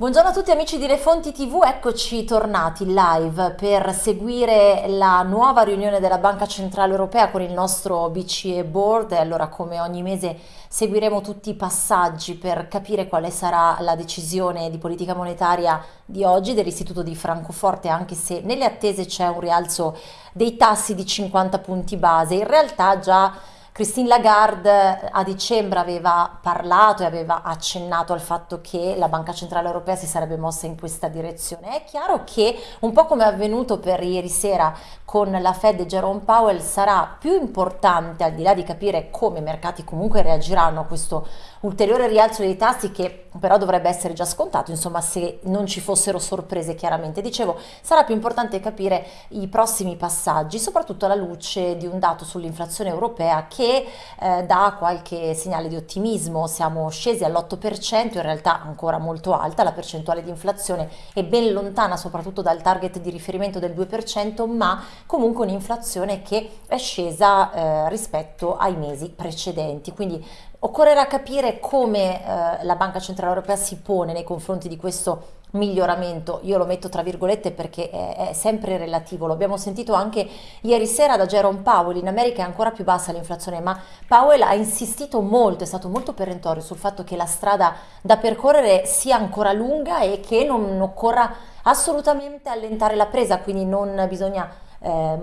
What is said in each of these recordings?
Buongiorno a tutti amici di Le Fonti TV, eccoci tornati live per seguire la nuova riunione della Banca Centrale Europea con il nostro BCE Board. Allora come ogni mese seguiremo tutti i passaggi per capire quale sarà la decisione di politica monetaria di oggi dell'Istituto di Francoforte anche se nelle attese c'è un rialzo dei tassi di 50 punti base, in realtà già Christine Lagarde a dicembre aveva parlato e aveva accennato al fatto che la Banca Centrale Europea si sarebbe mossa in questa direzione. È chiaro che, un po' come è avvenuto per ieri sera con la Fed e Jerome Powell, sarà più importante, al di là di capire come i mercati comunque reagiranno a questo ulteriore rialzo dei tassi che però dovrebbe essere già scontato, insomma se non ci fossero sorprese chiaramente. Dicevo, sarà più importante capire i prossimi passaggi, soprattutto alla luce di un dato sull'inflazione europea che eh, dà qualche segnale di ottimismo. Siamo scesi all'8%, in realtà ancora molto alta, la percentuale di inflazione è ben lontana soprattutto dal target di riferimento del 2%, ma comunque un'inflazione che è scesa eh, rispetto ai mesi precedenti. Quindi Occorrerà capire come eh, la Banca Centrale Europea si pone nei confronti di questo miglioramento, io lo metto tra virgolette perché è, è, sempre relativo, lo abbiamo sentito anche ieri sera da Jerome Powell, in America è ancora più bassa l'inflazione, ma Powell ha insistito molto, è stato molto perentorio sul fatto che la strada da percorrere sia ancora lunga e che non occorra assolutamente allentare la presa, quindi non bisogna eh,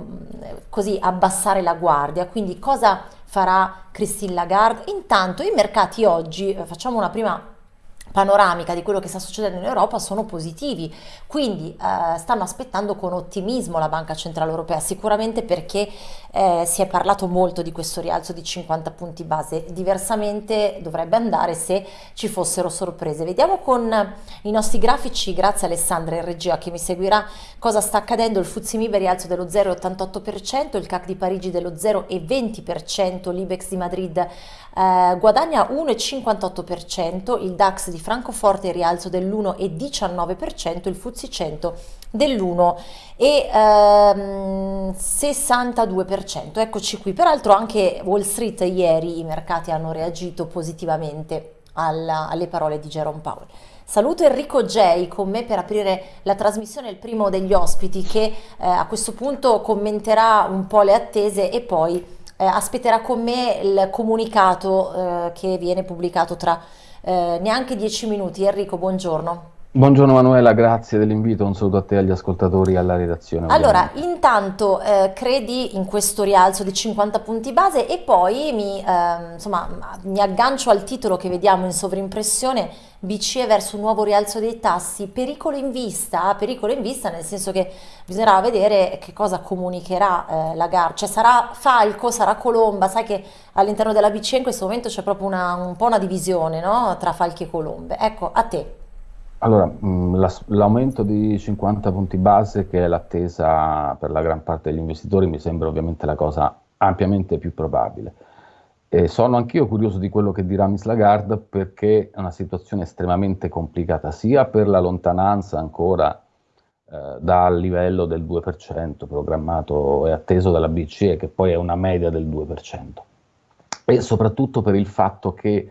così abbassare la guardia, quindi cosa farà Christine Lagarde. Intanto i mercati oggi, eh, facciamo una prima panoramica di quello che sta succedendo in Europa sono positivi, quindi eh, stanno aspettando con ottimismo la Banca Centrale Europea, sicuramente perché eh, si è parlato molto di questo rialzo di 50 punti base, diversamente dovrebbe andare se ci fossero sorprese. Vediamo con i nostri grafici, grazie Alessandra in regia che mi seguirà, cosa sta accadendo, il Fuzzi Mibe rialzo dello 0,88%, il CAC di Parigi dello 0,20%, l'Ibex di Madrid eh, guadagna 1,58%, il DAX di Francoforte rialzo dell'1,19%, il FTSE 100 dell'1,62%. Ehm, Eccoci qui, peraltro anche Wall Street ieri i mercati hanno reagito positivamente alla, alle parole di Jerome Powell. Saluto Enrico J con me per aprire la trasmissione, il primo degli ospiti che eh, a questo punto commenterà un po' le attese e poi eh, aspetterà con me il comunicato eh, che viene pubblicato tra eh, neanche dieci minuti. Enrico, buongiorno. Buongiorno Manuela, grazie dell'invito, un saluto a te agli ascoltatori e alla redazione. Allora, intanto eh, credi in questo rialzo di 50 punti base e poi mi, eh, insomma, mi aggancio al titolo che vediamo in sovrimpressione, BCE verso un nuovo rialzo dei tassi, pericolo in vista, pericolo in vista nel senso che bisognerà vedere che cosa comunicherà eh, la GAR, cioè sarà Falco, sarà Colomba, sai che all'interno della BCE in questo momento c'è proprio una, un po' una divisione no? tra Falchi e Colombe. Ecco, a te. Allora, mm, l'aumento di 50 punti base, che è l'attesa per la gran parte degli investitori, mi sembra ovviamente la cosa ampiamente più probabile. E sono anch'io curioso di quello che dirà Miss Lagarde perché è una situazione estremamente complicata, sia per la lontananza ancora eh, dal livello del 2% programmato e atteso dalla BCE, che poi è una media del 2%, e soprattutto per il fatto che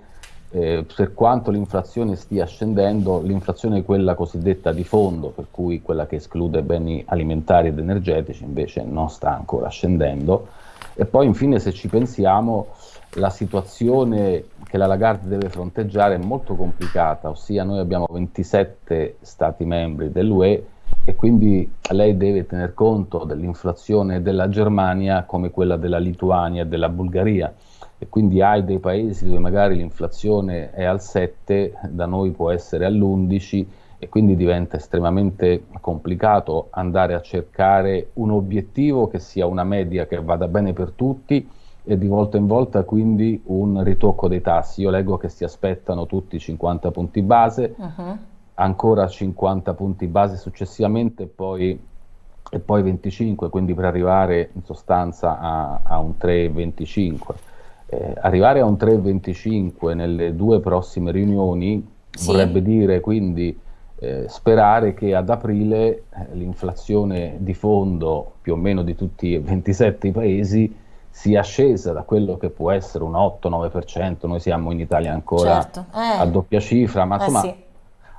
eh, per quanto l'inflazione stia scendendo, l'inflazione è quella cosiddetta di fondo, per cui quella che esclude beni alimentari ed energetici, invece non sta ancora scendendo. E poi infine se ci pensiamo, la situazione che la Lagarde deve fronteggiare è molto complicata, ossia noi abbiamo 27 Stati membri dell'UE e quindi lei deve tener conto dell'inflazione della Germania come quella della Lituania e della Bulgaria e quindi hai dei paesi dove magari l'inflazione è al 7, da noi può essere all'11 e quindi diventa estremamente complicato andare a cercare un obiettivo che sia una media che vada bene per tutti e di volta in volta quindi un ritocco dei tassi. Io leggo che si aspettano tutti 50 punti base, uh-huh. Ancora 50 punti base successivamente e poi, e poi 25, quindi per arrivare in sostanza a, a un 3,25 eh, arrivare a un 3,25 nelle due prossime riunioni sì. vorrebbe dire quindi eh, sperare che ad aprile eh, l'inflazione di fondo più o meno di tutti e 27 i paesi sia scesa da quello che può essere un 8-9%, noi siamo in Italia ancora certo. eh. a doppia cifra, ma eh, insomma sì.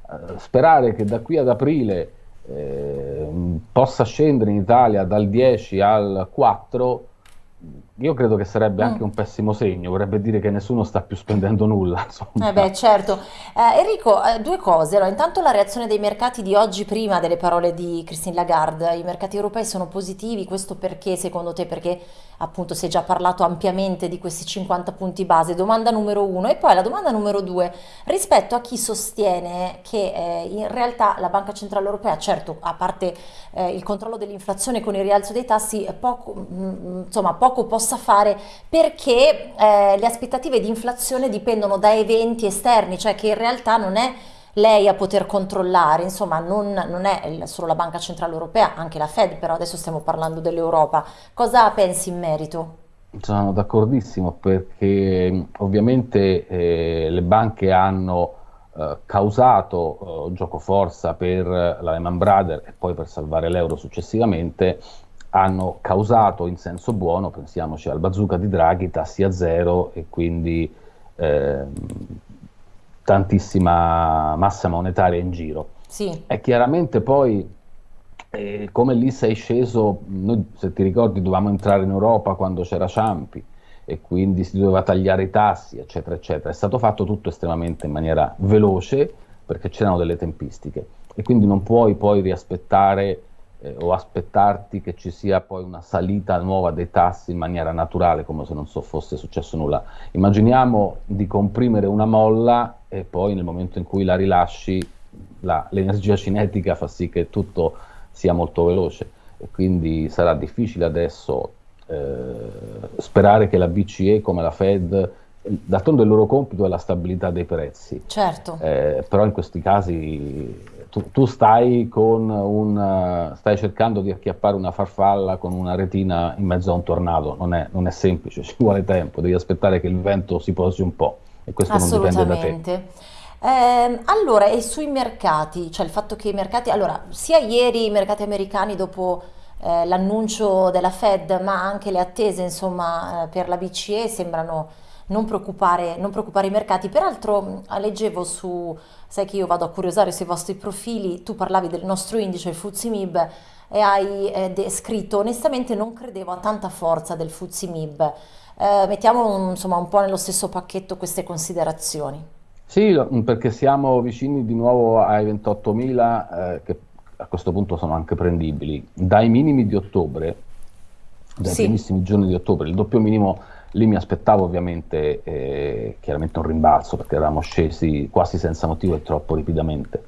Eh, sperare che da qui ad aprile eh, possa scendere in Italia dal 10 al 4 io credo che sarebbe anche mm. un pessimo segno, vorrebbe dire che nessuno sta più spendendo nulla. Eh beh, certo. Eh, Enrico, eh, due cose. Allora, intanto la reazione dei mercati di oggi prima delle parole di Christine Lagarde. I mercati europei sono positivi, questo perché secondo te? Perché appunto si è già parlato ampiamente di questi 50 punti base. Domanda numero uno. E poi la domanda numero due, rispetto a chi sostiene che eh, in realtà la Banca Centrale Europea, certo, a parte eh, il controllo dell'inflazione con il rialzo dei tassi, poco, mh, mm, mm, insomma, poco possa fare perché eh, le aspettative di inflazione dipendono da eventi esterni, cioè che in realtà non è lei a poter controllare, insomma non, non, è solo la Banca Centrale Europea, anche la Fed, però adesso stiamo parlando dell'Europa. Cosa pensi in merito? Sono d'accordissimo perché ovviamente eh, le banche hanno eh, causato eh, gioco forza per la Lehman Brothers e poi per salvare l'euro successivamente hanno causato in senso buono, pensiamoci al bazooka di Draghi, tassi a zero e quindi eh, tantissima massa monetaria in giro. Sì. E chiaramente poi, eh, come lì sei sceso, noi se ti ricordi dovevamo entrare in Europa quando c'era Ciampi e quindi si doveva tagliare i tassi, eccetera, eccetera. È stato fatto tutto estremamente in maniera veloce perché c'erano delle tempistiche e quindi non puoi poi riaspettare eh, o aspettarti che ci sia poi una salita nuova dei tassi in maniera naturale, come se non so, fosse successo nulla. Immaginiamo di comprimere una molla e poi nel momento in cui la rilasci la, l'energia cinetica fa sì che tutto sia molto veloce e quindi sarà difficile adesso eh, sperare che la BCE come la Fed d'altronde il loro compito è la stabilità dei prezzi. Certo. Eh, però in questi casi tu, tu stai, un, stai, cercando di acchiappare una farfalla con una retina in mezzo a un tornado, non è, non è, semplice, ci vuole tempo, devi aspettare che il vento si posi un po' e questo non dipende da te. Eh, allora, e sui mercati, cioè il fatto che i mercati, allora, sia ieri i mercati americani dopo eh, l'annuncio della Fed, ma anche le attese, insomma, eh, per la BCE sembrano non preoccupare, non preoccupare i mercati. Peraltro leggevo su, sai che io vado a curiosare sui vostri profili, tu parlavi del nostro indice, il FTSE MIB, e hai eh, scritto onestamente non credevo a tanta forza del FTSE MIB. Eh, mettiamo insomma un po' nello stesso pacchetto queste considerazioni. Sì, perché siamo vicini di nuovo ai 28.000 eh, che a questo punto sono anche prendibili. Dai minimi di ottobre, dai sì. primissimi giorni di ottobre, il doppio minimo Lì mi aspettavo ovviamente eh, chiaramente un rimbalzo perché eravamo scesi quasi senza motivo e troppo rapidamente.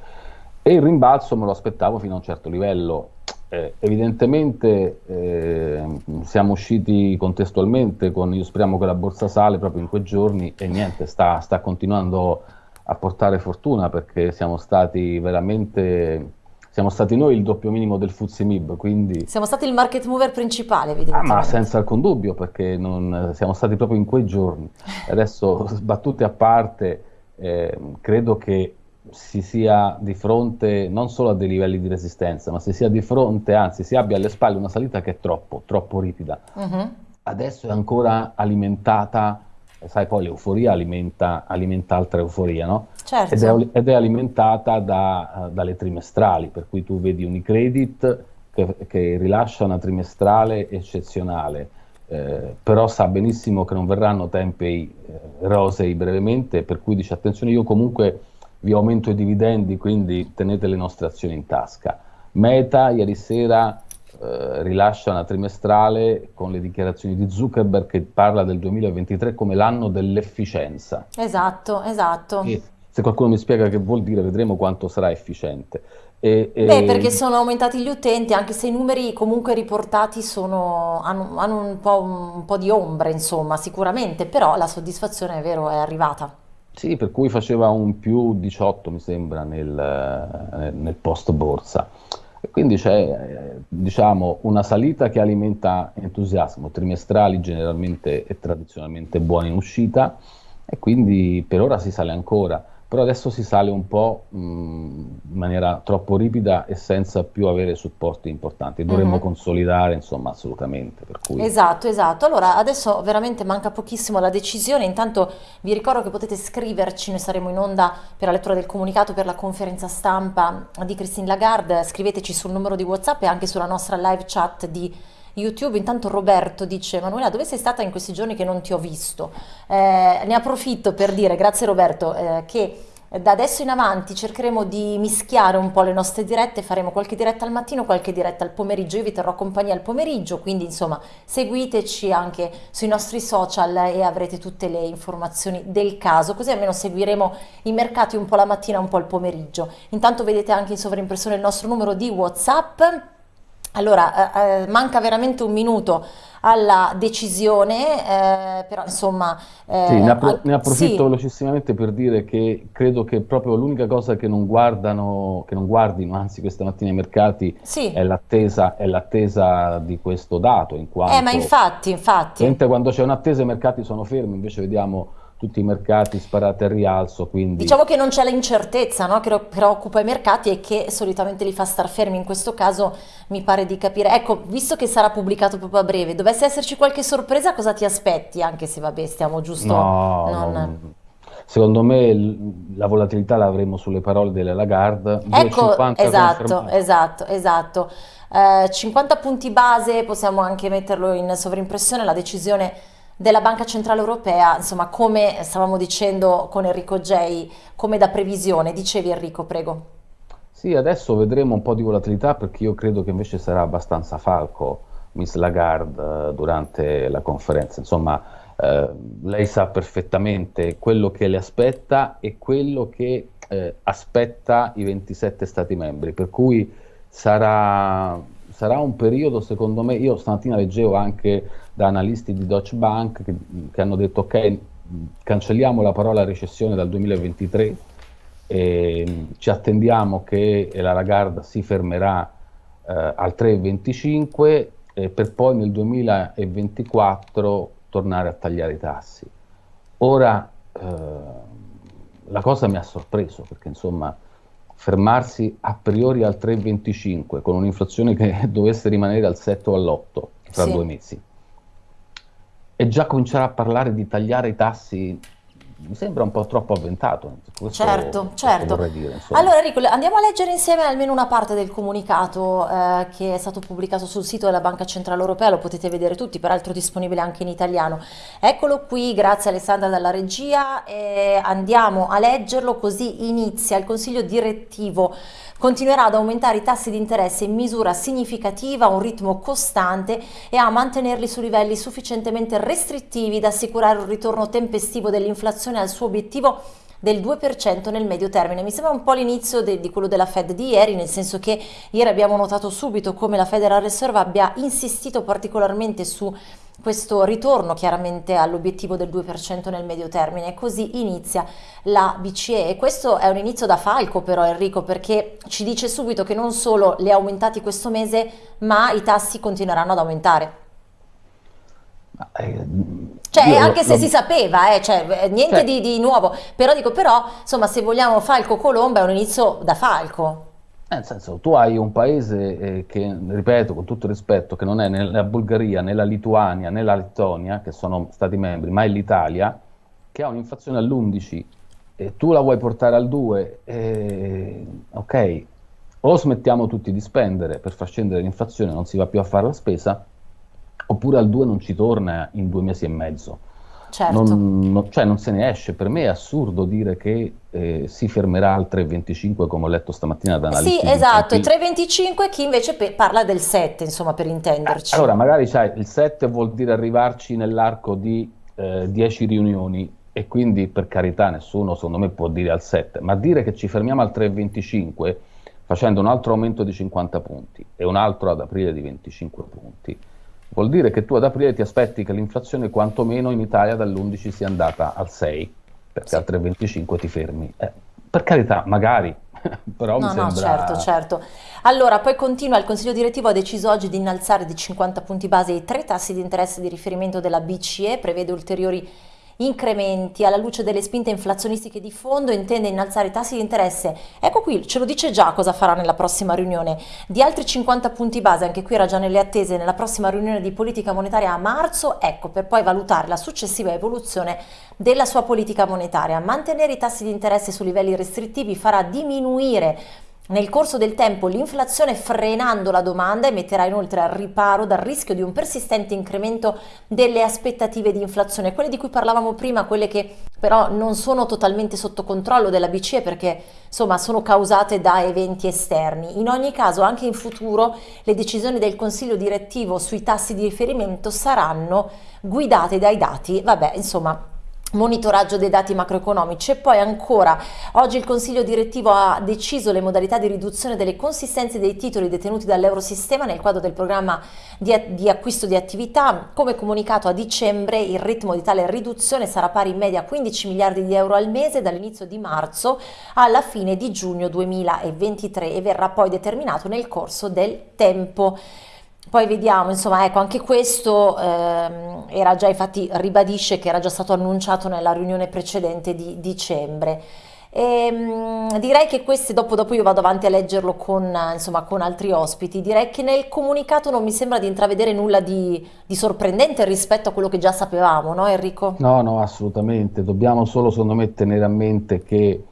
E il rimbalzo me lo aspettavo fino a un certo livello. Eh, evidentemente eh, siamo usciti contestualmente con io speriamo che la borsa sale proprio in quei giorni e niente, sta, sta continuando a portare fortuna perché siamo stati veramente siamo stati noi il doppio minimo del Mib, quindi... Siamo stati il market mover principale, evidentemente. Ah, ma senza alcun dubbio, perché non, siamo stati proprio in quei giorni. Adesso, battute a parte, eh, credo che si sia di fronte non solo a dei livelli di resistenza, ma si sia di fronte, anzi si abbia alle spalle una salita che è troppo, troppo ripida. Uh-huh. Adesso è ancora alimentata sai poi l'euforia alimenta, alimenta altra euforia, no? Certo. Ed, è, ed, è, alimentata da, dalle trimestrali, per cui tu vedi Unicredit che, che rilascia una trimestrale eccezionale, eh, però sa benissimo che non verranno tempi eh, rosei brevemente, per cui dice attenzione io comunque vi aumento i dividendi, quindi tenete le nostre azioni in tasca. Meta ieri sera eh, rilascia una trimestrale con le dichiarazioni di Zuckerberg che parla del 2023 come l'anno dell'efficienza. Esatto, esatto. E se qualcuno mi spiega che vuol dire, vedremo quanto sarà efficiente. E, e... Beh, perché sono aumentati gli utenti, anche se i numeri comunque riportati sono, hanno, hanno un, po', un, po', di ombre, insomma, sicuramente, però la soddisfazione è vero, è arrivata. Sì, per cui faceva un più 18, mi sembra, nel, nel post borsa. E quindi c'è eh, diciamo, una salita che alimenta entusiasmo, trimestrali generalmente e tradizionalmente buoni in uscita e quindi per ora si sale ancora. Però adesso si sale un po' mh, in maniera troppo ripida e senza più avere supporti importanti. Dovremmo Mhm. consolidare, insomma, assolutamente. Per cui Esatto, esatto. Allora, adesso veramente manca pochissimo alla decisione. Intanto vi ricordo che potete scriverci, noi saremo in onda per la lettura del comunicato per la conferenza stampa di Christine Lagarde. Scriveteci sul numero di WhatsApp e anche sulla nostra live chat di YouTube. Intanto Roberto dice: Manuela, dove sei stata in questi giorni che non ti ho visto? Eh, ne approfitto per dire, grazie Roberto, eh, che da adesso in avanti cercheremo di mischiare un po' le nostre dirette, faremo qualche diretta al mattino, qualche diretta al pomeriggio, io vi terrò compagnia al pomeriggio, quindi insomma seguiteci anche sui nostri social e avrete tutte le informazioni del caso, così almeno seguiremo i mercati un po' la mattina, un po' il pomeriggio. Intanto vedete anche in sovraimpressione il nostro numero di WhatsApp. Allora, eh, eh, manca veramente un minuto alla decisione, eh, però insomma, Sì, ne, eh, appro- ne approfitto sì, velocissimamente per dire che credo che proprio l'unica cosa che non guardano, che non guardino, anzi questa mattina i mercati, sì, è l'attesa, è l'attesa di questo dato, in eh, ma quanto infatti, infatti. mentre quando c'è un'attesa i mercati sono fermi, invece vediamo tutti i mercati sparati al rialzo, quindi Diciamo che non c'è l'incertezza, no, che preoccupa i mercati e che solitamente li fa star fermi. In questo caso mi pare di capire. Ecco, visto che sarà pubblicato proprio a breve, dovesse esserci qualche sorpresa, cosa ti aspetti? Anche se vabbè, stiamo giusto no, non... non- secondo me la volatilità la avremo sulle parole delle Lagarde, Ecco, 2,50 esatto, esatto, esatto. Eh, 50 punti base, possiamo anche metterlo in sovrimpressione, la decisione della Banca Centrale Europea, insomma, come stavamo dicendo con Enrico Gei, come da previsione. Dicevi Enrico, prego. Sì, adesso vedremo un po' di volatilità perché io credo che invece sarà abbastanza falco Miss Lagarde eh, durante la conferenza. Insomma, eh, lei sa perfettamente quello che le aspetta e quello che eh, aspetta i 27 Stati membri, per cui sarà, sarà un periodo, secondo me, io stamattina leggevo anche da analisti di Deutsche Bank che, che hanno detto ok, cancelliamo la parola recessione dal 2023 e ci attendiamo che la Lagarde si fermerà eh, al 3,25 eh, per poi nel 2024 tornare a tagliare i tassi. Ora eh, la cosa mi ha sorpreso perché insomma fermarsi a priori al 3,25 con un'inflazione che dovesse rimanere al 7 o all'8 tra Sì. due mesi e già cominciare a parlare di tagliare i tassi mi sembra un po' troppo avventato. Questo, Certo, certo. dire. Allora Enrico, andiamo a leggere insieme almeno una parte del comunicato eh, che è stato pubblicato sul sito della Banca Centrale Europea, lo potete vedere tutti, peraltro disponibile anche in italiano. Eccolo qui, grazie Alessandra dalla regia, e andiamo a leggerlo così inizia il Consiglio direttivo. Continuerà ad aumentare i tassi di interesse in misura significativa, a un ritmo costante e a mantenerli su livelli sufficientemente restrittivi da assicurare un ritorno tempestivo dell'inflazione al suo obiettivo del 2% nel medio termine. Mi sembra un po' l'inizio di quello della Fed di ieri, nel senso che ieri abbiamo notato subito come la Federal Reserve abbia insistito particolarmente su questo ritorno chiaramente all'obiettivo del 2% nel medio termine. Così inizia la BCE e questo è un inizio da falco però Enrico perché ci dice subito che non solo li ha aumentati questo mese ma i tassi continueranno ad aumentare. Eh, Cioè, io anche se lo- si sapeva, eh, cioè, eh, niente cioè, di, di nuovo, però dico, però, insomma, se vogliamo Falco Colomba è un inizio da falco. Nel senso, tu hai un paese eh, che, ripeto, con tutto rispetto, che non è né la Bulgaria, né la Lituania, né la Lettonia, che sono stati membri, ma è l'Italia, che ha un'inflazione all'11 e tu la vuoi portare al 2, eh, ok, o smettiamo tutti di spendere per far scendere l'inflazione, non si va più a fare la spesa, oppure al 2 non ci torna in due mesi e mezzo. Certo. Non, non- cioè non se ne esce. Per me è assurdo dire che eh, si fermerà al 3,25 come ho letto stamattina da Sì, analisti esatto, e importanti. 3,25 chi invece parla del 7, insomma, per Eh, intenderci. Allora, magari sai, il 7 vuol dire arrivarci nell'arco di eh, 10 riunioni e quindi per carità nessuno secondo me può dire al 7, ma dire che ci fermiamo al 3,25 facendo un altro aumento di 50 punti e un altro ad aprile di 25 punti, vuol dire che tu ad aprile ti aspetti che l'inflazione quantomeno in Italia dall'11 sia andata al 6, perché Sì. al 3,25 ti fermi. Eh, per carità, magari, però mi No, no, sembra... certo, certo. Allora, poi continua, il Consiglio direttivo ha deciso oggi di innalzare di 50 punti base i tre tassi di interesse di riferimento della BCE, prevede ulteriori incrementi alla luce delle spinte inflazionistiche di fondo intende innalzare i tassi di interesse. Ecco qui, ce lo dice già cosa farà nella prossima riunione. Di altri 50 punti base, anche qui era già nelle attese, nella prossima riunione di politica monetaria a marzo, ecco, per poi valutare la successiva evoluzione della sua politica monetaria. Mantenere i tassi di interesse su livelli restrittivi farà diminuire nel corso del tempo l'inflazione frenando la domanda e metterà inoltre al riparo dal rischio di un persistente incremento delle aspettative di inflazione, quelle di cui parlavamo prima, quelle che però non sono totalmente sotto controllo della BCE perché insomma sono causate da eventi esterni. In ogni caso anche in futuro le decisioni del Consiglio direttivo sui tassi di riferimento saranno guidate dai dati, vabbè insomma monitoraggio dei dati macroeconomici. E poi ancora oggi il consiglio direttivo ha deciso le modalità di riduzione delle consistenze dei titoli detenuti dall'eurosistema nel quadro del programma di, di, acquisto di attività. Come comunicato a dicembre il ritmo di tale riduzione sarà pari in media a 15 miliardi di euro al mese dall'inizio di marzo alla fine di giugno 2023 e verrà poi determinato nel corso del tempo poi vediamo, insomma, ecco, anche questo ehm, era già, infatti ribadisce che era già stato annunciato nella riunione precedente di dicembre. E, ehm, direi che questi, dopo, dopo, io vado avanti a leggerlo con, insomma, con, altri ospiti, direi che nel comunicato non mi sembra di intravedere nulla di, di sorprendente rispetto a quello che già sapevamo, no Enrico? No, no, assolutamente, dobbiamo solo secondo me tenere a mente che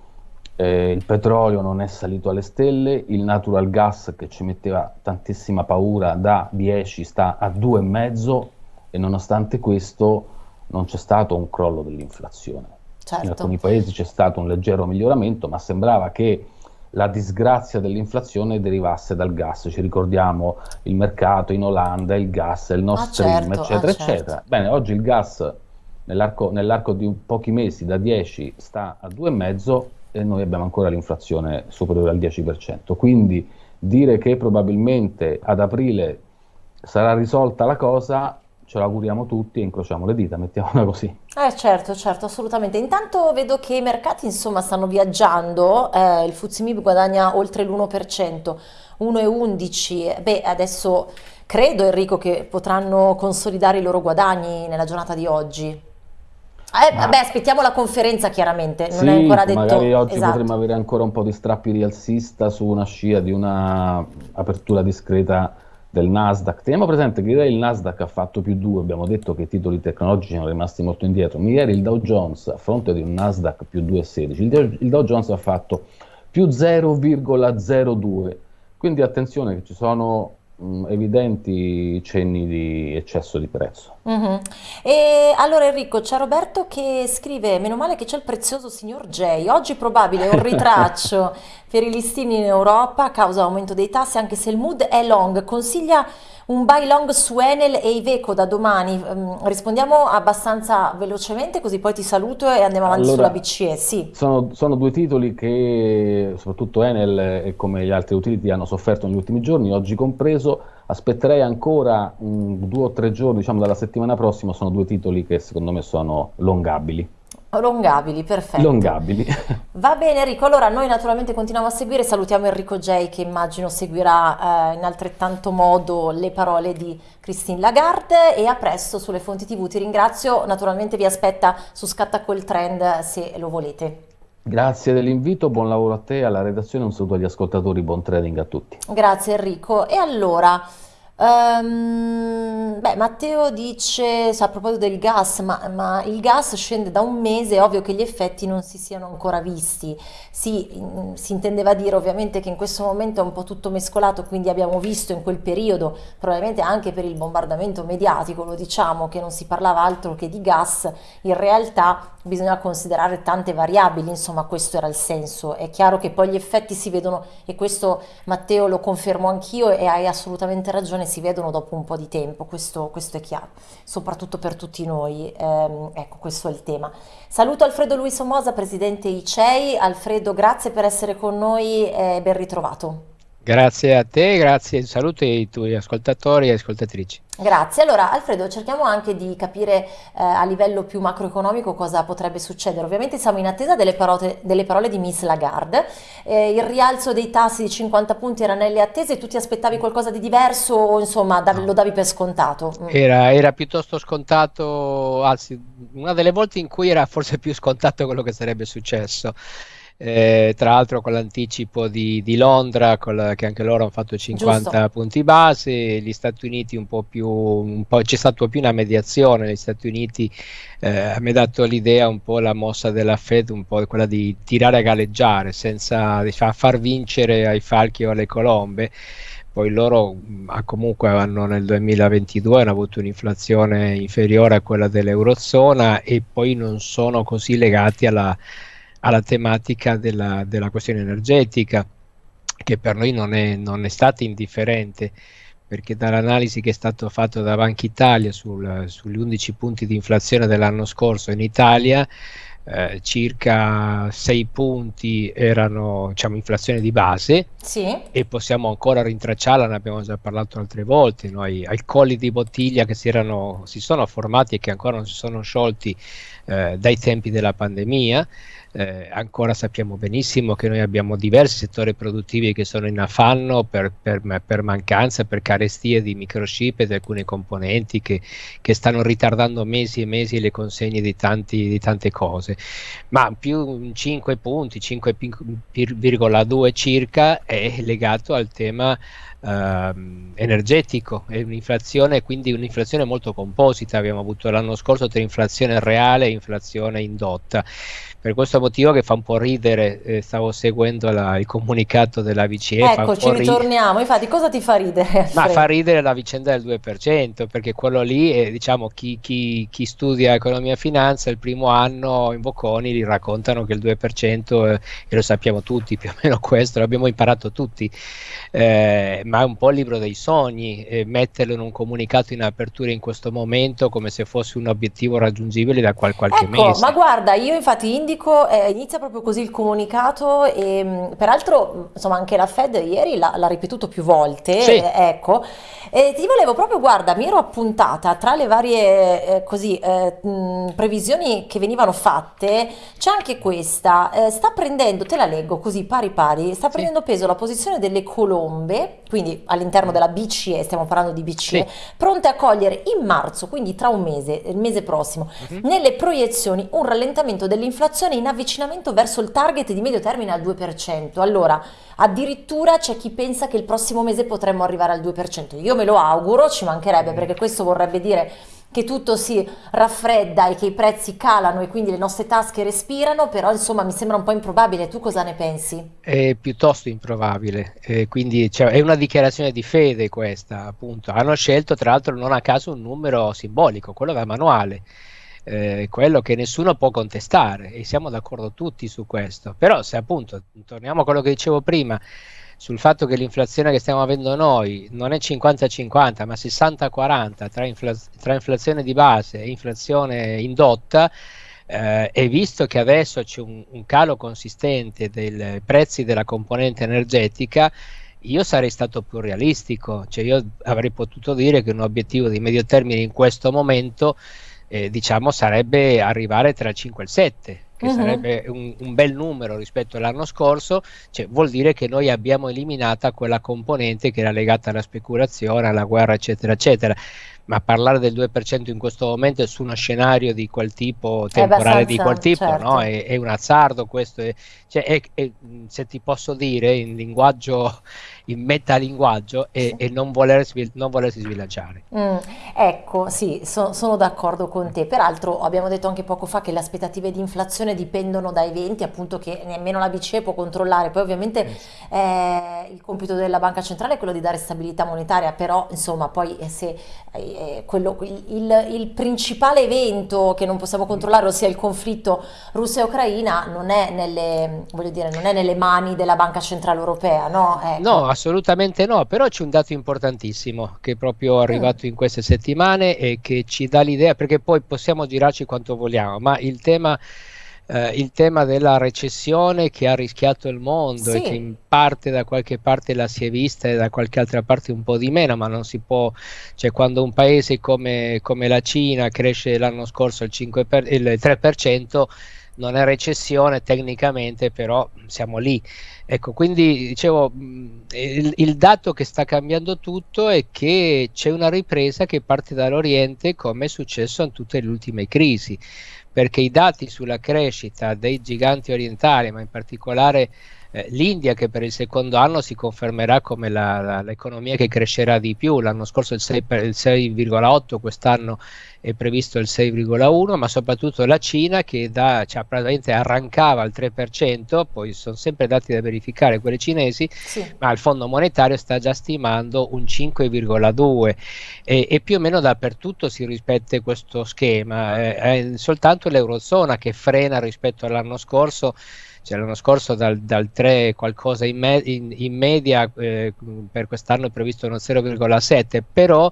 eh, il petrolio non è salito alle stelle, il natural gas che ci metteva tantissima paura da 10 sta a 2,5 e nonostante questo non c'è stato un crollo dell'inflazione. Certo. In alcuni paesi c'è stato un leggero miglioramento, ma sembrava che la disgrazia dell'inflazione derivasse dal gas. Ci ricordiamo il mercato in Olanda, il gas, il Nord ah, Stream, certo, eccetera, ah, certo. eccetera. Bene, oggi il gas nell'arco, nell'arco di pochi mesi da 10 sta a 2,5 e noi abbiamo ancora l'inflazione superiore al 10%. Quindi dire che probabilmente ad aprile sarà risolta la cosa, ce l'auguriamo tutti e incrociamo le dita, mettiamola così. Eh certo, certo, assolutamente. Intanto vedo che i mercati insomma stanno viaggiando, eh, il Fuzimib guadagna oltre l'1%, 1,11, beh adesso credo Enrico che potranno consolidare i loro guadagni nella giornata di oggi. Eh, Ma... Vabbè, aspettiamo la conferenza chiaramente, non sì, è ancora detto. Magari oggi esatto. potremmo avere ancora un po' di strappi rialzista su una scia di una apertura discreta del Nasdaq. Teniamo presente che ieri il Nasdaq ha fatto più 2, abbiamo detto che i titoli tecnologici sono rimasti molto indietro. Ieri il Dow Jones, a fronte di un Nasdaq più 2,16, il, il Dow Jones ha fatto più 0,02. Quindi attenzione che ci sono evidenti cenni di eccesso di prezzo. Mm-hmm. E allora Enrico, c'è Roberto che scrive, meno male che c'è il prezioso signor J, oggi probabile un ritraccio per i listini in Europa a causa dell'aumento dei tassi, anche se il mood è long, consiglia un buy long su Enel e Iveco da domani. Um, rispondiamo abbastanza velocemente così poi ti saluto e andiamo avanti allora, sulla BCE. Sì. Sono, sono, due titoli che soprattutto Enel e come gli altri utility hanno sofferto negli ultimi giorni, oggi compreso. Aspetterei ancora um, due o tre giorni, diciamo dalla settimana prossima, sono due titoli che secondo me sono longabili. Longabili, perfetto. Longabili. Va bene Enrico, allora noi naturalmente continuiamo a seguire, salutiamo Enrico J che immagino seguirà eh, in altrettanto modo le parole di Christine Lagarde e a presto sulle fonti tv, ti ringrazio, naturalmente vi aspetta su Scatta quel trend se lo volete. Grazie dell'invito, buon lavoro a te, alla redazione, un saluto agli ascoltatori, buon trading a tutti. Grazie Enrico e allora... Um, beh, Matteo dice, a proposito del gas, ma, ma, il gas scende da un mese, è ovvio che gli effetti non si siano ancora visti. Sì, in, si intendeva dire ovviamente che in questo momento è un po' tutto mescolato, quindi abbiamo visto in quel periodo, probabilmente anche per il bombardamento mediatico, lo diciamo, che non si parlava altro che di gas, in realtà bisogna considerare tante variabili, insomma questo era il senso. È chiaro che poi gli effetti si vedono, e questo Matteo lo confermo anch'io e hai assolutamente ragione, si vedono dopo un po' di tempo, questo, questo è chiaro, soprattutto per tutti noi, ehm, ecco questo è il tema. Saluto Alfredo Luis Somosa, presidente ICEI, Alfredo grazie per essere con noi e ben ritrovato. Grazie a te, grazie, saluto ai tuoi ascoltatori e ascoltatrici. Grazie. Allora, Alfredo, cerchiamo anche di capire eh, a livello più macroeconomico cosa potrebbe succedere. Ovviamente siamo in attesa delle parole, delle parole di Miss Lagarde. Eh, il rialzo dei tassi di 50 punti era nelle attese, tu ti aspettavi qualcosa di diverso o insomma davi, lo davi per scontato? Mm. Era, era, piuttosto scontato, anzi, una delle volte in cui era forse più scontato quello che sarebbe successo eh, tra l'altro con l'anticipo di, di Londra, la, che anche loro hanno fatto 50 Giusto. punti base, gli Stati Uniti un po' più, un po', c'è stata più una mediazione, gli Stati Uniti eh, mi ha dato l'idea un po' la mossa della Fed, un po' quella di tirare a galleggiare senza diciamo, far vincere ai falchi o alle colombe poi loro comunque hanno nel 2022 hanno avuto un'inflazione inferiore a quella dell'Eurozona e poi non sono così legati alla, alla tematica della, della questione energetica, che per noi non è, non è stata indifferente perché dall'analisi che è stato fatto da Banca Italia sul, sugli 11 punti di inflazione dell'anno scorso in Italia, eh, circa 6 punti erano diciamo, inflazione di base. Sì. e possiamo ancora rintracciarla, ne abbiamo già parlato altre volte, noi, ai colli di bottiglia che si, erano, si sono formati e che ancora non si sono sciolti eh, dai tempi della pandemia eh, ancora sappiamo benissimo che noi abbiamo diversi settori produttivi che sono in affanno per, per, per mancanza, per carestie di microchip e di alcune componenti che, che, stanno ritardando mesi e mesi le consegne di, tanti, di tante cose. Ma più 5 punti, 5,2 circa, è legato al tema Uh, energetico è un'inflazione quindi un'inflazione molto composita abbiamo avuto l'anno scorso tra inflazione reale e inflazione indotta per questo motivo che fa un po' ridere, eh, stavo seguendo la, il comunicato della BCE. Ecco, ci ritorniamo, infatti cosa ti fa ridere? Ma fa ridere la vicenda del 2%, perché quello lì, è, diciamo, chi, chi, chi, studia economia e finanza il primo anno in Bocconi gli raccontano che il 2%, eh, e lo sappiamo tutti, più o meno questo, l'abbiamo imparato tutti, eh, ma è un po' il libro dei sogni, eh, metterlo in un comunicato in apertura in questo momento come se fosse un obiettivo raggiungibile da qual- qualche ecco, mese. Ma guarda, io infatti indico, eh, inizia proprio così il comunicato e mm, peraltro insomma anche la Fed ieri l'ha, ripetuto più volte, sì. eh, ecco, e ti volevo proprio, guarda, mi ero appuntata tra le varie eh, così, mh, mm, previsioni che venivano fatte, c'è anche questa, eh, sta prendendo, te la leggo così pari pari, sta prendendo sì. peso la posizione delle colombe, quindi all'interno della BCE, stiamo parlando di BCE, sì. pronte a cogliere in marzo, quindi tra un mese, il mese prossimo, uh-huh. nelle proiezioni un rallentamento dell'inflazione inflazione in avvicinamento verso il target di medio termine al 2%. Allora, addirittura c'è chi pensa che il prossimo mese potremmo arrivare al 2%. Io me lo auguro, ci mancherebbe, perché questo vorrebbe dire che tutto si raffredda e che i prezzi calano e quindi le nostre tasche respirano, però insomma mi sembra un po' improbabile. Tu cosa ne pensi? È piuttosto improbabile, eh, quindi cioè, è una dichiarazione di fede questa, appunto. Hanno scelto tra l'altro non a caso un numero simbolico, quello da manuale eh, quello che nessuno può contestare e siamo d'accordo tutti su questo. Però se appunto, torniamo a quello che dicevo prima, sul fatto che l'inflazione che stiamo avendo noi non è 50-50 ma 60-40 tra, infla- tra, inflazione di base e inflazione indotta, eh, e visto che adesso c'è un, un calo consistente dei prezzi della componente energetica, io sarei stato più realistico, cioè io avrei potuto dire che un obiettivo di medio termine in questo momento eh, diciamo sarebbe arrivare tra il 5 e il 7 che uh-huh. sarebbe un, un, bel numero rispetto all'anno scorso, cioè, vuol dire che noi abbiamo eliminata quella componente che era legata alla speculazione, alla guerra, eccetera, eccetera. Ma parlare del 2% in questo momento su uno scenario di quel tipo, temporale di quel tipo, certo. no? è, è, un azzardo questo. È, cioè, è, se ti posso dire in linguaggio il metalinguaggio e, sì. non, voler, non, volersi sbilanciare. Mm, ecco, sì, so, sono d'accordo con te. Peraltro abbiamo detto anche poco fa che le aspettative di inflazione dipendono da eventi appunto che nemmeno la BCE può controllare. Poi ovviamente eh, il compito della banca centrale è quello di dare stabilità monetaria, però insomma poi eh, se eh, quello, il, il, principale evento che non possiamo controllare, ossia il conflitto Russia Ucraina, non è nelle, dire, non è nelle mani della banca centrale europea, no? Ecco. No, assolutamente no, però c'è un dato importantissimo che è proprio arrivato mm. in queste settimane e che ci dà l'idea, perché poi possiamo girarci quanto vogliamo, ma il tema eh, il tema della recessione che ha rischiato il mondo Sì. e che in parte da qualche parte la si è vista e da qualche altra parte un po' di meno, ma non si può, cioè quando un paese come, come la Cina cresce l'anno scorso il, 5 per, il 3%, non è recessione tecnicamente, però siamo lì. Ecco, quindi dicevo, il, il, dato che sta cambiando tutto è che c'è una ripresa che parte dall'Oriente, come è successo in tutte le ultime crisi perché i dati sulla crescita dei giganti orientali, ma in particolare eh, l'India che per il secondo anno si confermerà come l'economia che crescerà di più, l'anno scorso il 6,8, quest'anno è previsto il 6,1, ma soprattutto la Cina che da, cioè, praticamente arrancava al 3%, poi sono sempre dati da verificare quelli cinesi, sì. ma il Fondo Monetario sta già stimando un 5,2 e, e, più o meno dappertutto si rispetta questo schema, eh, è soltanto l'Eurozona che frena rispetto all'anno scorso cioè l'anno scorso dal, dal 3 qualcosa in, me, in, in media, eh, per quest'anno è previsto uno 0,7, però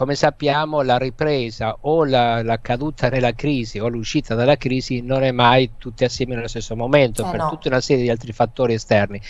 come sappiamo la ripresa o la, la, caduta nella crisi o l'uscita dalla crisi non è mai tutte assieme nello stesso momento eh per no. tutta una serie di altri fattori esterni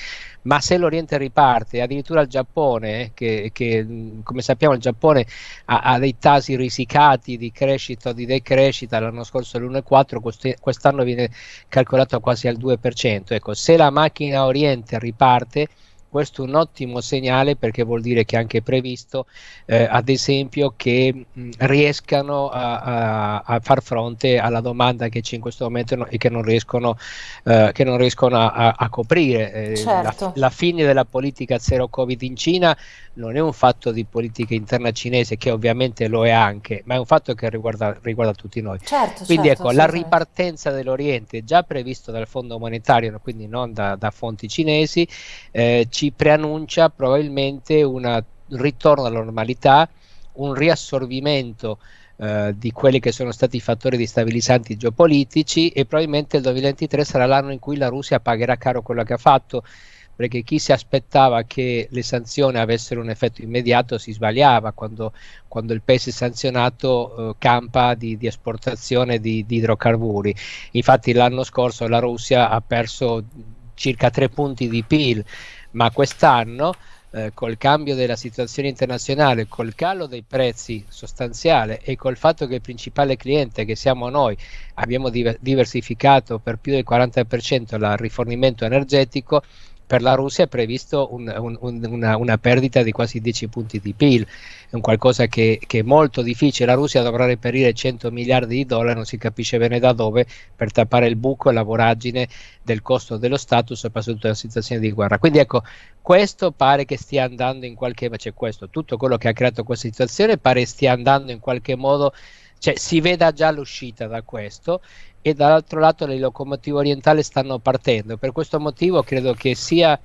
ma se l'Oriente riparte addirittura il Giappone eh, che, che, come sappiamo il Giappone ha, ha, dei tassi risicati di crescita o di decrescita l'anno scorso l'1,4 quest'anno viene calcolato quasi al 2% ecco se la macchina Oriente riparte questo è un ottimo segnale perché vuol dire che è anche previsto, eh, ad esempio, che mh, riescano a, a, a, far fronte alla domanda che c'è in questo momento no, e che non riescono, eh, che non riescono a, a coprire. Eh, certo. la, la, fine della politica zero Covid in Cina non è un fatto di politica interna cinese, che ovviamente lo è anche, ma è un fatto che riguarda, riguarda tutti noi. Certo, quindi certo, ecco, la ripartenza dell'Oriente, già previsto dal Fondo Monetario, quindi non da, da fonti cinesi, eh, ci preannuncia probabilmente un ritorno alla normalità, un riassorbimento eh, di quelli che sono stati i fattori destabilizzanti geopolitici e probabilmente il 2023 sarà l'anno in cui la Russia pagherà caro quello che ha fatto perché chi si aspettava che le sanzioni avessero un effetto immediato si sbagliava quando, quando il paese sanzionato eh, campa di, di esportazione di, di idrocarburi. Infatti l'anno scorso la Russia ha perso circa tre punti di PIL, ma quest'anno eh, col cambio della situazione internazionale, col calo dei prezzi sostanziale e col fatto che il principale cliente, che siamo noi, abbiamo diversificato per più del 40% il rifornimento energetico, per la Russia è previsto un, un, un, una, una, perdita di quasi 10 punti di PIL, è un qualcosa che, che, è molto difficile, la Russia dovrà reperire 100 miliardi di dollari, non si capisce bene da dove, per tappare il buco e la voragine del costo dello Stato, soprattutto in una situazione di guerra. Quindi ecco, questo pare che stia andando in qualche modo, cioè questo, tutto quello che ha creato questa situazione pare stia andando in qualche modo cioè si veda già l'uscita da questo e dall'altro lato le locomotive orientali stanno partendo. Per questo motivo credo che sia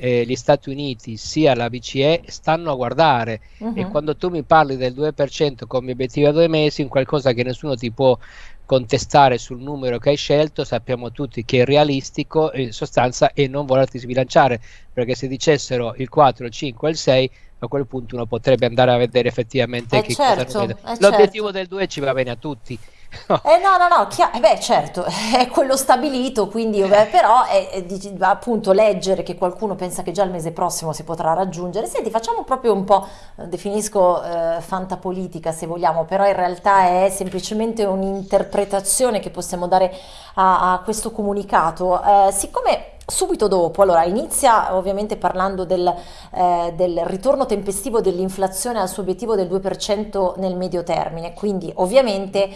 eh, gli Stati Uniti sia la BCE stanno a guardare uh-huh. e quando tu mi parli del 2% come obiettivo a due mesi, in qualcosa che nessuno ti può contestare sul numero che hai scelto, sappiamo tutti che è realistico in sostanza e non volerti sbilanciare, perché se dicessero il 4, il 5 il 6 a quel punto uno potrebbe andare a vedere effettivamente eh che certo, cosa eh L'obiettivo certo. del 2 ci va bene a tutti. Eh no, no, no, chia- eh beh certo, è quello stabilito, quindi beh, però è, è di- appunto leggere che qualcuno pensa che già il mese prossimo si potrà raggiungere. Senti, facciamo proprio un po', eh, definisco eh, fantapolitica se vogliamo, però in realtà è semplicemente un'interpretazione che possiamo dare a, a questo comunicato. Eh, siccome Subito dopo, allora inizia ovviamente parlando del, eh, del, ritorno tempestivo dell'inflazione al suo obiettivo del 2% nel medio termine, quindi ovviamente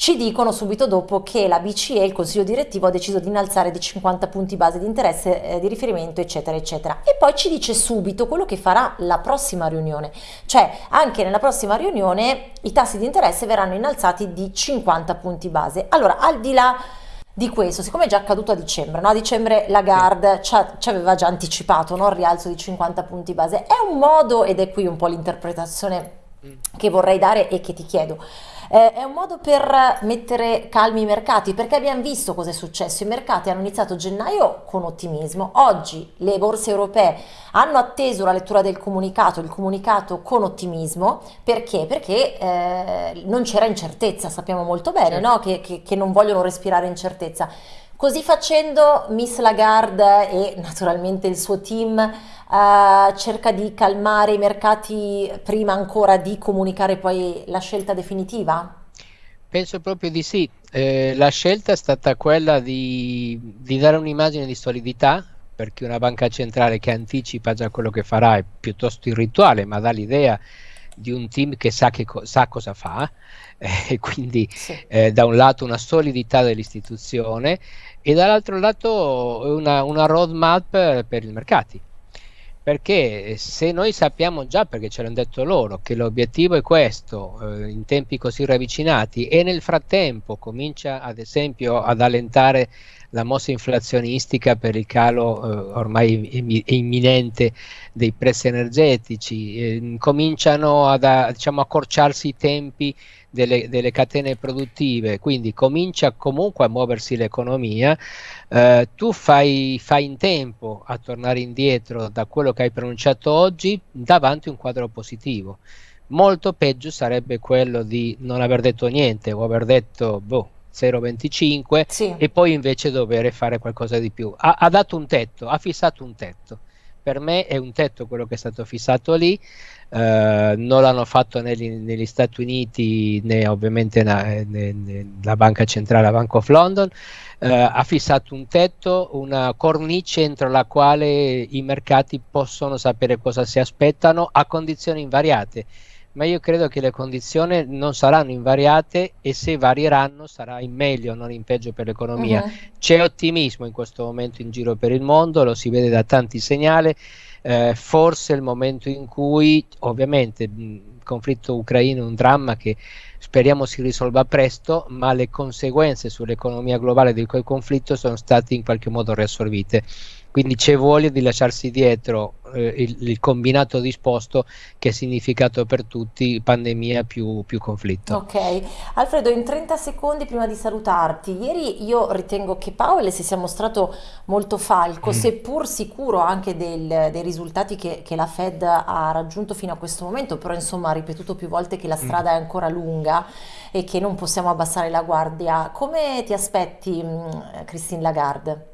ci dicono subito dopo che la BCE, il consiglio direttivo, ha deciso di innalzare di 50 punti base di interesse eh, di riferimento, eccetera, eccetera. E poi ci dice subito quello che farà la prossima riunione, cioè anche nella prossima riunione i tassi di interesse verranno innalzati di 50 punti base. Allora, al di là di questo, siccome è già accaduto a dicembre, no? a dicembre Lagarde sì. ci aveva già anticipato no? il rialzo di 50 punti base, è un modo, ed è qui un po' l'interpretazione mm. che vorrei dare e che ti chiedo. Eh, è un modo per mettere calmi i mercati, perché abbiamo visto cosa è successo. I mercati hanno iniziato gennaio con ottimismo. Oggi le borse europee hanno atteso la lettura del comunicato, il comunicato con ottimismo. Perché? Perché eh, non c'era incertezza, sappiamo molto bene certo. no? che, che, che non vogliono respirare incertezza. Così facendo Miss Lagarde e naturalmente il suo team uh, cerca di calmare i mercati prima ancora di comunicare poi la scelta definitiva? Penso proprio di sì. Eh, la scelta è stata quella di, di dare un'immagine di solidità perché una banca centrale che anticipa già quello che farà è piuttosto irrituale, ma dà l'idea di un team che sa, che co- sa cosa fa eh, quindi sì. eh, da un lato una solidità dell'istituzione e dall'altro lato una, una roadmap per i mercati perché se noi sappiamo già, perché ce l'hanno detto loro, che l'obiettivo è questo eh, in tempi così ravvicinati e nel frattempo comincia ad esempio ad allentare la mossa inflazionistica per il calo eh, ormai imminente dei prezzi energetici, eh, cominciano ad, a diciamo, accorciarsi i tempi delle, delle, catene produttive, quindi comincia comunque a muoversi l'economia, eh, tu fai, fai, in tempo a tornare indietro da quello che hai pronunciato oggi davanti a un quadro positivo. Molto peggio sarebbe quello di non aver detto niente o aver detto boh, 0,25 sì. e poi invece dover fare qualcosa di più. Ha, ha, dato un tetto, ha fissato un tetto. Per me è un tetto quello che è stato fissato lì, eh, non l'hanno fatto negli, negli, Stati Uniti né ovviamente na, né, né, la banca centrale, la Bank of London, eh, ha fissato un tetto, una cornice entro la quale i mercati possono sapere cosa si aspettano a condizioni invariate ma io credo che le condizioni non saranno invariate e se varieranno sarà in meglio, non in peggio per l'economia. Uh-huh. C'è ottimismo in questo momento in giro per il mondo, lo si vede da tanti segnali, eh, forse è il momento in cui ovviamente il conflitto ucraino è un dramma che speriamo si risolva presto, ma le conseguenze sull'economia globale di quel conflitto sono state in qualche modo riassorbite. Quindi c'è voglia di lasciarsi dietro eh, il, il, combinato disposto che è significato per tutti pandemia più, più, conflitto. Ok, Alfredo, in 30 secondi prima di salutarti, ieri io ritengo che Powell si sia mostrato molto falco, mm. seppur sicuro anche del, dei risultati che, che, la Fed ha raggiunto fino a questo momento, però insomma ha ripetuto più volte che la mm. strada mm. è ancora lunga e che non possiamo abbassare la guardia. Come ti aspetti, mm, Christine Lagarde?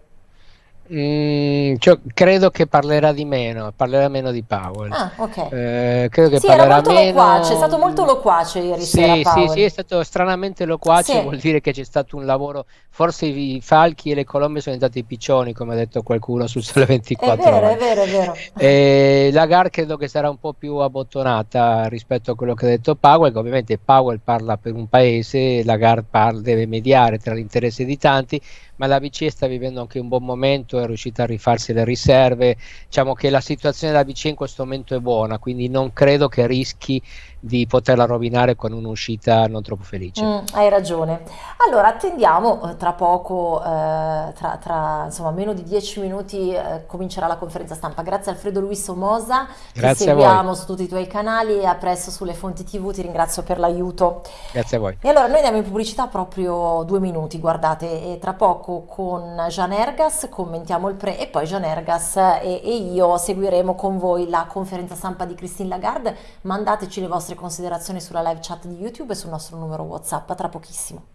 Mm, cioè, credo che parlerà di meno, parlerà meno di Powell. Ah, ok. Eh, credo che sì, parlerà era molto meno... loquace, è stato molto loquace ieri sì, sera Sì, sì, è stato stranamente loquace, sì. vuol dire che c'è stato un lavoro, forse i falchi e le colombe sono diventati piccioni, come ha detto qualcuno sul Sole 24 È vero, ore. è vero, è vero. E la GAR credo che sarà un po' più abbottonata rispetto a quello che ha detto Powell, che ovviamente Powell parla per un paese, la GAR deve mediare tra l'interesse di tanti, ma la BCE sta vivendo anche un buon momento, è riuscita a rifarsi le riserve, diciamo che la situazione della BCE in questo momento è buona, quindi non credo che rischi di poterla rovinare con un'uscita non troppo felice. Mm, hai ragione. Allora attendiamo, eh, tra poco, eh, tra, tra, insomma meno di dieci minuti eh, comincerà la conferenza stampa. Grazie Alfredo Luis Somoza, Grazie ti seguiamo su tutti i tuoi canali e a presto sulle fonti tv, ti ringrazio per l'aiuto. Grazie a voi. E allora noi andiamo in pubblicità proprio due minuti, guardate, e tra poco con Gian Ergas commentiamo il pre e poi Gian Ergas e, e io seguiremo con voi la conferenza stampa di Christine Lagarde, mandateci le vostre vostre considerazioni sulla live chat di YouTube e sul nostro numero WhatsApp. A tra pochissimo.